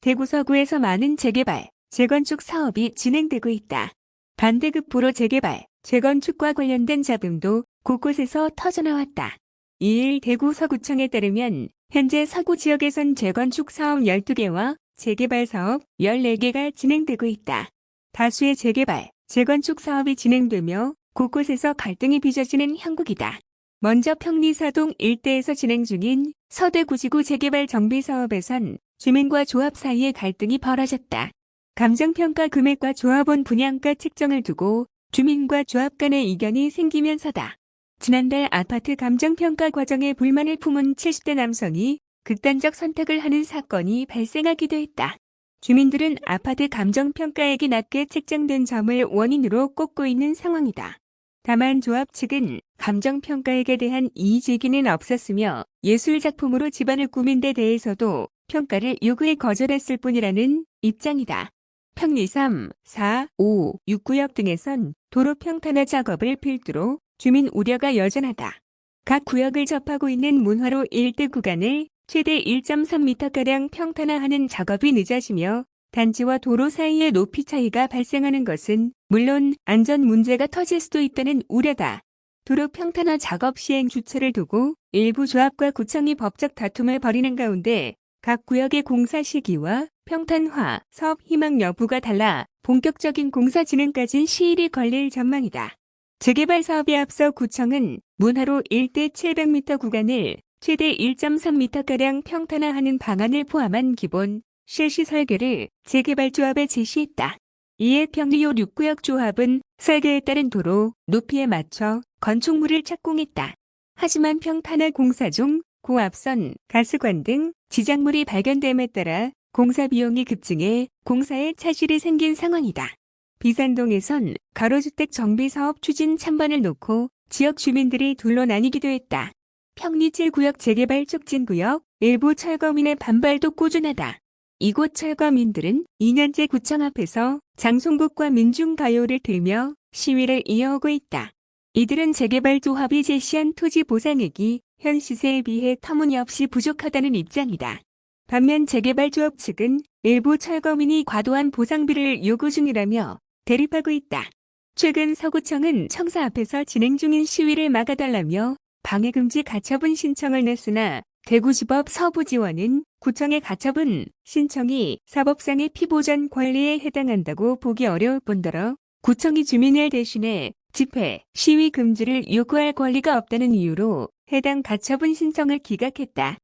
대구 서구에서 많은 재개발, 재건축 사업이 진행되고 있다. 반대급부로 재개발, 재건축과 관련된 잡음도 곳곳에서 터져나왔다. 2일 대구 서구청에 따르면 현재 서구 지역에선 재건축 사업 12개와 재개발 사업 14개가 진행되고 있다. 다수의 재개발, 재건축 사업이 진행되며 곳곳에서 갈등이 빚어지는 형국이다. 먼저 평리사동 일대에서 진행 중인 서대구지구 재개발 정비 사업에선 주민과 조합 사이에 갈등이 벌어졌다. 감정평가 금액과 조합원 분양가 책정을 두고 주민과 조합 간의 이견이 생기면서다. 지난달 아파트 감정평가 과정에 불만을 품은 70대 남성이 극단적 선택을 하는 사건이 발생하기도 했다. 주민들은 아파트 감정평가액이 낮게 책정된 점을 원인으로 꼽고 있는 상황이다. 다만 조합 측은 감정평가액에 대한 이의 제기는 없었으며 예술작품으로 집안을 꾸민 데 대해서도 평가를 요구해 거절했을 뿐이라는 입장이다. 평리 3, 4, 5, 6구역 등에선 도로 평탄화 작업을 필두로 주민 우려가 여전하다. 각 구역을 접하고 있는 문화로 일대 구간을 최대 1.3m가량 평탄화하는 작업이 늦어지며 단지와 도로 사이의 높이 차이가 발생하는 것은 물론 안전 문제가 터질 수도 있다는 우려다. 도로 평탄화 작업 시행 주체를 두고 일부 조합과 구청이 법적 다툼을 벌이는 가운데 각 구역의 공사 시기와 평탄화, 사업 희망 여부가 달라 본격적인 공사 진행까지 시일이 걸릴 전망이다. 재개발 사업에 앞서 구청은 문화로 1대 700m 구간을 최대 1.3m가량 평탄화하는 방안을 포함한 기본 실시 설계를 재개발조합에 제시했다. 이에 평리호 6구역 조합은 설계에 따른 도로 높이에 맞춰 건축물을 착공했다. 하지만 평탄화 공사 중 고압선, 가스관 등 지작물이 발견됨에 따라 공사 비용이 급증해 공사에 차질이 생긴 상황이다. 비산동에선 가로주택 정비 사업 추진 찬반을 놓고 지역 주민들이 둘로 나뉘기도 했다. 평리 7구역 재개발 촉진구역 일부 철거민의 반발도 꾸준하다. 이곳 철거민들은 2년째 구청 앞에서 장송국과 민중가요를 들며 시위를 이어오고 있다. 이들은 재개발 조합이 제시한 토지 보상액이 현 시세에 비해 터무니없이 부족하다는 입장이다. 반면 재개발 조합 측은 일부 철거민이 과도한 보상비를 요구 중이라며 대립하고 있다. 최근 서구청은 청사 앞에서 진행 중인 시위를 막아달라며 방해금지 가처분 신청을 냈으나 대구지법 서부지원은 구청의 가처분 신청이 사법상의 피보전 권리에 해당한다고 보기 어려울 뿐더러 구청이 주민을 대신해 집회, 시위 금지를 요구할 권리가 없다는 이유로 해당 가처분 신청을 기각했다.